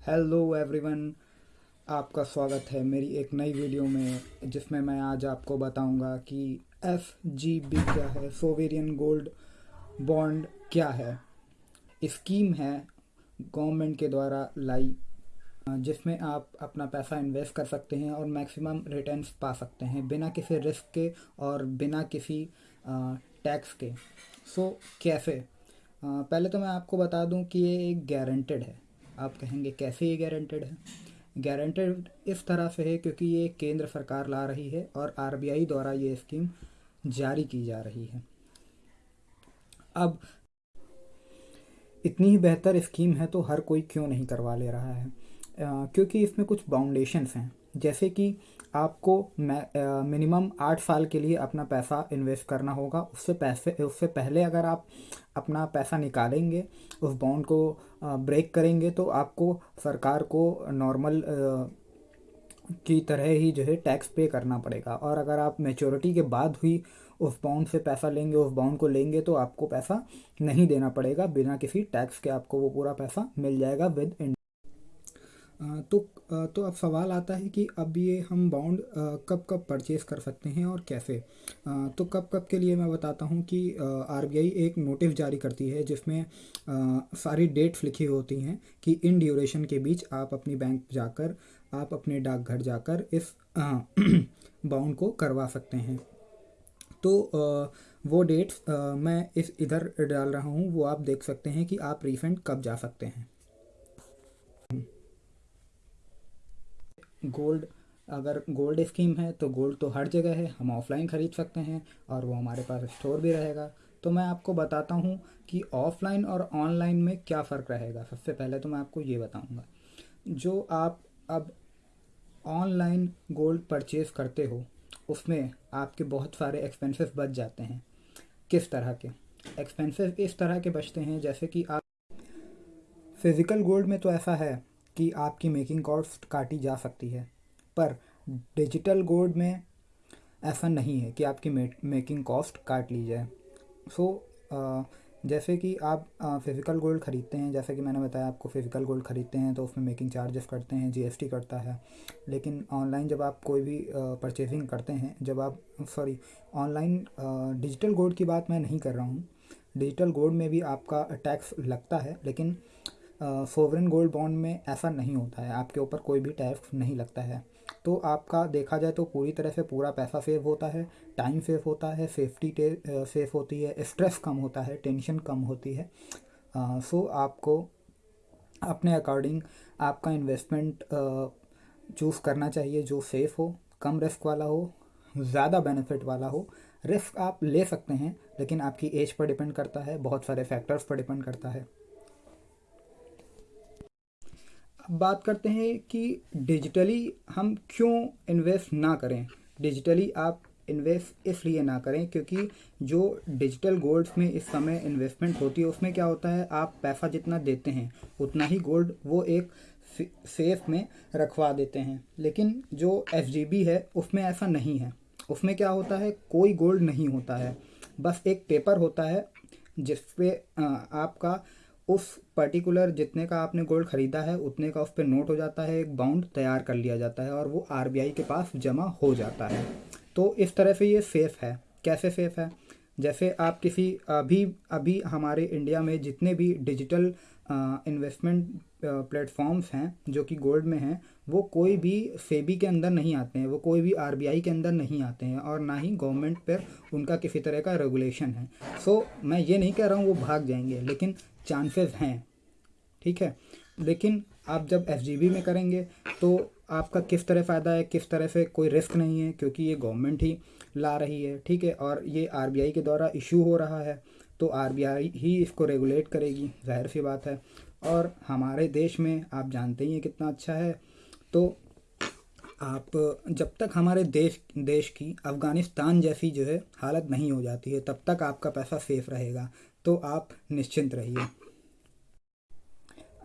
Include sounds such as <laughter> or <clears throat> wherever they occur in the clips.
Hello everyone आपका स्वागत है मेरी एक नई वीडियो में जिसमें मैं आज आपको बताऊँगा कि एफ़ जी बी क्या है सोवेरियन गोल्ड बॉन्ड क्या है। स्कीम है गवर्नमेंट के द्वारा लाई जिसमें आप अपना पैसा इन्वेस्ट कर सकते हैं और मैक्सिमम रिटर्न्स पा सकते हैं बिना किसी रिस्क के और बिना किसी टैक्स के। सो so, कैसे? पहले तो मैं आपको बता दूँ कि ये एक गारंटेड है। आप कहेंगे कैसे ये गारंटेड है? गारंटेड इस तरह से है क्योंकि ये केंद्र सरकार ला रही है और आरबीआई द्वारा ये स्कीम जारी की जा रही है। अब इतनी ही बेहतर स्कीम है तो हर कोई क्यों नहीं करवा ले रहा है? आ, क्योंकि इसमें कुछ बाउंडेशंस हैं। जैसे कि आपको मिनिमम आठ साल के लिए अपना पैसा इन्वेस्ट करना होगा। उससे पैसे, उससे पहले अगर आप अपना पैसा निकालेंगे, उस बॉन्ड को ब्रेक करेंगे तो आपको सरकार को नॉर्मल की तरह ही जो है टैक्स पे करना पड़ेगा। और अगर आप मेचोरिटी के बाद हुई उस बाउंड से पैसा लेंगे, उस बाउंड को लेंगे तो आपको पैसा नहीं देना पड़ेगा। बिना किसी टैक्स के आपको वो पूरा पैसा मिल जाएगा विद तो तो अब सवाल आता है कि अब ये हम बाउंड कब कब परचेज़ कर सकते हैं और कैसे? तो कब कब के लिए मैं बताता हूँ कि आरबीआई एक नोटिस जारी करती है जिसमें सारी डेट्स लिखी होती हैं कि इन ड्यूरेशन के बीच आप अपनी बैंक जाकर, आप अपने डाकघर जाकर इस बाउंड <clears throat> को करवा सकते हैं। तो वो डेट्स मैं इस इधर डाल रहा हूँ, वो आप देख सकते हैं कि आप रिफंड कब जा सकते हैं। गोल्ड अगर गोल्ड स्कीम है तो गोल्ड तो हर जगह है, हम ऑफलाइन ख़रीद सकते हैं और वो हमारे पास स्टोर भी रहेगा। तो मैं आपको बताता हूँ कि ऑफलाइन और ऑनलाइन में क्या फ़र्क रहेगा। सबसे पहले तो मैं आपको ये बताऊँगा। जो आप अब ऑनलाइन गोल्ड परचेज़ करते हो, उसमें आपके बहुत सारे एक्सपेंसेस बच जाते हैं। किस तरह के? एक्सपेंसेस इस तरह के बचते हैं, जैसे कि आप फ़िज़िकल गोल्ड में तो ऐसा है कि आपकी मेकिंग कॉस्ट काटी जा सकती है। पर डिजिटल गोल्ड में ऐसा नहीं है कि आपकी मेकिंग कॉस्ट काट ली जाए। सो so, जैसे कि आप फ़िज़िकल गोल्ड ख़रीदते हैं जैसे कि मैंने बताया आपको फ़िज़िकल गोल्ड ख़रीदते हैं तो उसमें मेकिंग चार्जेस करते हैं जीएसटी करता है। लेकिन ऑनलाइन जब आप कोई भी परचेजिंग करते हैं जब आप सॉरी ऑनलाइन डिजिटल गोल्ड की बात मैं नहीं कर रहा हूँ। डिजिटल गोल्ड में भी आपका टैक्स लगता है लेकिन सोवरेन गोल्ड बॉन्ड में ऐसा नहीं होता है। आपके ऊपर कोई भी टैक्स नहीं लगता है। तो आपका देखा जाए तो पूरी तरह से पूरा पैसा सेव होता है टाइम सेव होता है सेफ्टी सेफ़ होती है स्ट्रेस कम होता है टेंशन कम होती है। सो आपको अपने अकॉर्डिंग आपका इन्वेस्टमेंट चूज़ करना चाहिए, जो सेफ़ हो, कम रिस्क वाला हो, ज़्यादा बेनिफिट वाला हो। रिस्क आप ले सकते हैं, लेकिन आपकी एज पर डिपेंड करता है, बहुत सारे फैक्टर्स पर डिपेंड करता है। बात करते हैं कि डिजिटली हम क्यों इन्वेस्ट ना करें? डिजिटली आप इन्वेस्ट इसलिए ना करें क्योंकि जो डिजिटल गोल्ड्स में इस समय इन्वेस्टमेंट होती है, उसमें क्या होता है? आप पैसा जितना देते हैं, उतना ही गोल्ड वो एक सेफ़ में रखवा देते हैं। लेकिन जो एफ़ है, उसमें ऐसा नहीं है। उसमें क्या होता है? कोई गोल्ड नहीं होता है। बस एक पेपर होता है जिस पे आपका उस पर्टिकुलर जितने का आपने गोल्ड ख़रीदा है, उतने का उस पर नोट हो जाता है, एक बाउंड तैयार कर लिया जाता है और वो आरबीआई के पास जमा हो जाता है। तो इस तरह से ये सेफ़ है। कैसे सेफ़ है? जैसे आप किसी, अभी अभी हमारे इंडिया में जितने भी डिजिटल इन्वेस्टमेंट प्लेटफॉर्म्स हैं जो कि गोल्ड में हैं वो कोई भी सेबी के अंदर नहीं आते हैं वो कोई भी आरबीआई के अंदर नहीं आते हैं और ना ही गवर्नमेंट पर उनका किसी तरह का रेगुलेशन है। सो so, मैं ये नहीं कह रहा हूँ वो भाग जाएँगे लेकिन चांसेस हैं ठीक है? लेकिन आप जब एफ़ में करेंगे तो आपका किस तरह फ़ायदा है किस तरह से कोई रिस्क नहीं है क्योंकि ये गवर्नमेंट ही ला रही है ठीक है? और ये आरबीआई के द्वारा इशू हो रहा है तो आरबीआई ही इसको रेगुलेट करेगी ज़ाहिर सी बात है। और हमारे देश में आप जानते ही हैं कितना अच्छा है। तो आप, जब तक हमारे देश देश की अफ़गानिस्तान जैसी जो है हालत नहीं हो जाती है, तब तक आपका पैसा सेफ़ रहेगा। तो आप निश्चिंत रहिए।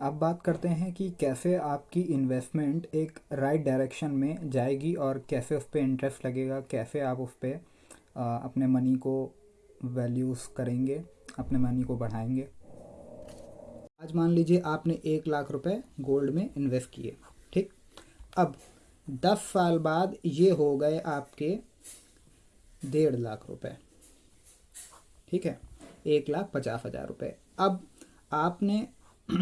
अब बात करते हैं कि कैसे आपकी इन्वेस्टमेंट एक राइट डायरेक्शन में जाएगी और कैसे उस पर इंटरेस्ट लगेगा, कैसे आप उस पर अपने मनी को वैल्यूज़ करेंगे, अपने मनी को बढ़ाएँगे। आज मान लीजिए आपने एक लाख रुपए गोल्ड में इन्वेस्ट किए, ठीक? अब दस साल बाद ये हो गए आपके डेढ़ लाख रुपए, ठीक है? एक लाख पचास हज़ार रुपये अब आपने <clears throat>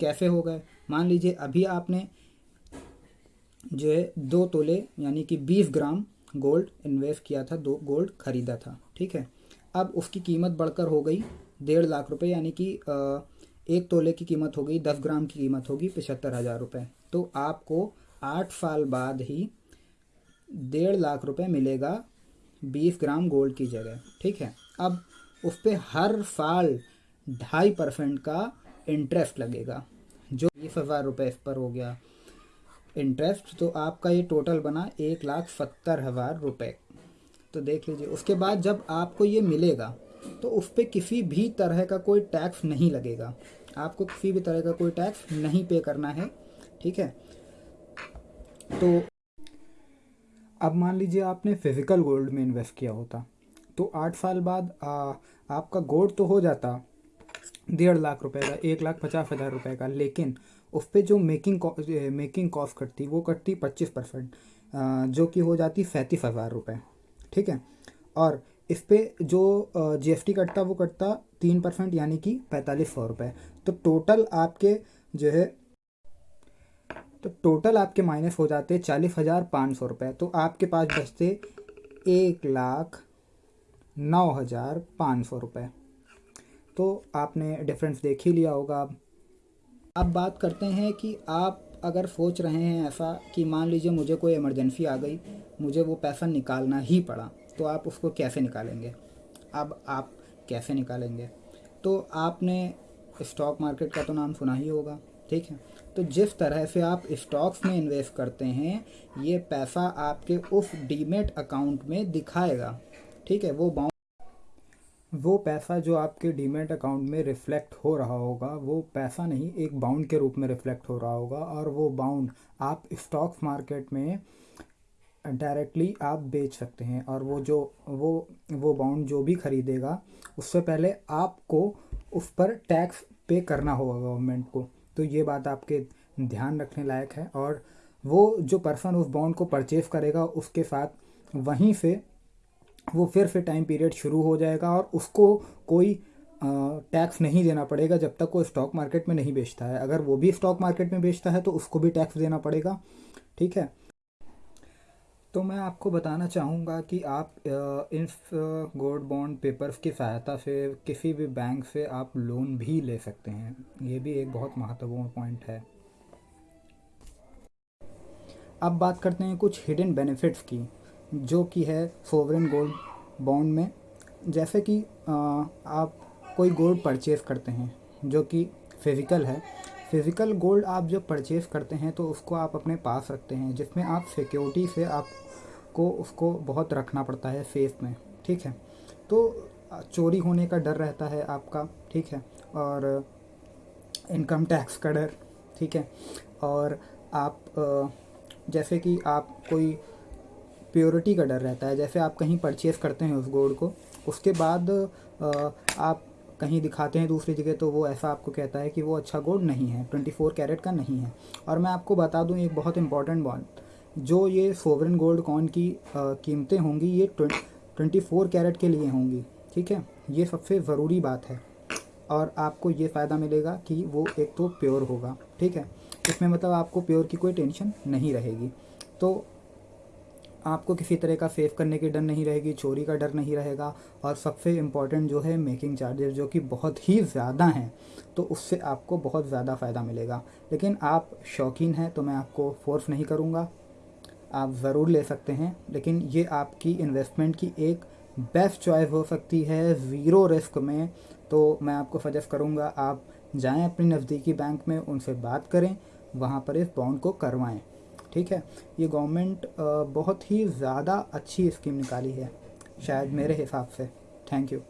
कैसे हो गए? मान लीजिए अभी आपने जो है दो तोले, यानी कि बीस ग्राम गोल्ड इन्वेस्ट किया था, दो गोल्ड खरीदा था, ठीक है? अब उसकी कीमत बढ़कर हो गई डेढ़ लाख रुपए, यानी कि एक तोले की कीमत हो गई, दस ग्राम की कीमत होगी पचहत्तर हज़ार रुपये तो आपको आठ साल बाद ही डेढ़ लाख रुपए मिलेगा बीस ग्राम गोल्ड की जगह, ठीक है? अब उस पर हर साल ढाई परसेंट का इंटरेस्ट लगेगा, जो बीस हज़ार रुपये इस पर हो गया इंटरेस्ट तो आपका ये टोटल बना एक लाख सत्तर हज़ार रुपये तो देख लीजिए, उसके बाद जब आपको ये मिलेगा तो उस पर किसी भी तरह का कोई टैक्स नहीं लगेगा। आपको किसी भी तरह का कोई टैक्स नहीं पे करना है ठीक है? तो अब मान लीजिए आपने फ़िज़िकल गोल्ड में इन्वेस्ट किया होता तो आठ साल बाद आ, आपका गोल्ड तो हो जाता डेढ़ लाख रुपए का एक लाख पचास हज़ार रुपये का लेकिन उस पर जो मेकिंग मेकिंग कॉस्ट कटती वो कटती पच्चीस परसेंट जो कि हो जाती सैंतीस हज़ार रुपये ठीक है? और इस पर जो जीएसटी कटता, वो कटता तीन परसेंट, यानी कि पैंतालीस सौ रुपये तो टोटल आपके जो है तो टोटल आपके माइनस हो जाते चालीस हज़ार पाँच सौ रुपये तो आपके पास बचते एक लाख नौ हज़ार पाँच सौ रुपये तो आपने डिफरेंस देख ही लिया होगा अब। अब बात करते हैं कि आप अगर सोच रहे हैं ऐसा कि मान लीजिए मुझे कोई इमरजेंसी आ गई, मुझे वो पैसा निकालना ही पड़ा। तो आप उसको कैसे निकालेंगे। अब आप कैसे निकालेंगे। तो आपने स्टॉक मार्केट का तो नाम सुना ही होगा, ठीक है? तो जिस तरह से आप स्टॉक्स में इन्वेस्ट करते हैं, ये पैसा आपके उस डीमेट अकाउंट में दिखाएगा, ठीक है? वो बाउंड वो पैसा जो आपके डीमेट अकाउंट में रिफ़्लेक्ट हो रहा होगा, वो पैसा नहीं, एक बाउंड के रूप में रिफ़्लेक्ट हो रहा होगा, और वो बाउंड आप स्टॉक्स मार्केट में डायरेक्टली आप बेच सकते हैं और वो जो, वो वो बाउंड जो भी ख़रीदेगा, उससे पहले आपको उस पर टैक्स पे करना होगा गवर्नमेंट को। तो ये बात आपके ध्यान रखने लायक है और वो जो पर्सन उस बॉन्ड को परचेज़ करेगा, उसके साथ वहीं से वो फिर से टाइम पीरियड शुरू हो जाएगा और उसको कोई टैक्स नहीं देना पड़ेगा जब तक वो स्टॉक मार्केट में नहीं बेचता है। अगर वो भी स्टॉक मार्केट में बेचता है तो उसको भी टैक्स देना पड़ेगा। ठीक है? तो मैं आपको बताना चाहूँगा कि आप इन गोल्ड बॉन्ड पेपर्स की सहायता से किसी भी बैंक से आप लोन भी ले सकते हैं। ये भी एक बहुत महत्वपूर्ण पॉइंट है। अब बात करते हैं कुछ हिडन बेनिफिट्स की, जो कि है सोवरेन गोल्ड बॉन्ड में। जैसे कि आप कोई गोल्ड परचेज़ करते हैं, जो कि फ़िज़िकल है फ़िज़िकल गोल्ड आप जब परचेज़ करते हैं तो उसको आप अपने पास रखते हैं, जिसमें आप सिक्योरिटी से आपको उसको बहुत रखना पड़ता है सेफ़ में, ठीक है? तो चोरी होने का डर रहता है आपका, ठीक है? और इनकम टैक्स का डर, ठीक है? और आप जैसे कि आप कोई प्योरिटी का डर रहता है, जैसे आप कहीं परचेज़ करते हैं उस गोल्ड को, उसके बाद आप कहीं दिखाते हैं दूसरी जगह तो वो ऐसा आपको कहता है कि वो अच्छा गोल्ड नहीं है, ट्वेंटी फोर कैरेट का नहीं है। और मैं आपको बता दूँ एक बहुत इंपॉर्टेंट बॉन्ड जो ये सोवरन गोल्ड कॉइन की कीमतें होंगी, ये ट्वेंटी फोर कैरेट के लिए होंगी, ठीक है? ये सबसे ज़रूरी बात है। और आपको ये फ़ायदा मिलेगा कि वो एक तो प्योर होगा, ठीक है? इसमें मतलब आपको प्योर की कोई टेंशन नहीं रहेगी। तो आपको किसी तरह का सेव करने की डर नहीं रहेगी, चोरी का डर नहीं रहेगा और सबसे इंपॉर्टेंट जो है मेकिंग चार्जेस जो कि बहुत ही ज़्यादा हैं तो उससे आपको बहुत ज़्यादा फ़ायदा मिलेगा। लेकिन आप शौकीन हैं तो मैं आपको फोर्स नहीं करूँगा। आप ज़रूर ले सकते हैं, लेकिन ये आपकी इन्वेस्टमेंट की एक बेस्ट चॉइस हो सकती है ज़ीरो रिस्क में। तो मैं आपको सजेस्ट करूँगा, आप जाएँ अपनी नज़दीकी बैंक में, उनसे बात करें, वहाँ पर इस बॉन्ड को करवाएँ। ठीक है? ये गवर्नमेंट बहुत ही ज़्यादा अच्छी स्कीम निकाली है, शायद मेरे हिसाब से। Thank you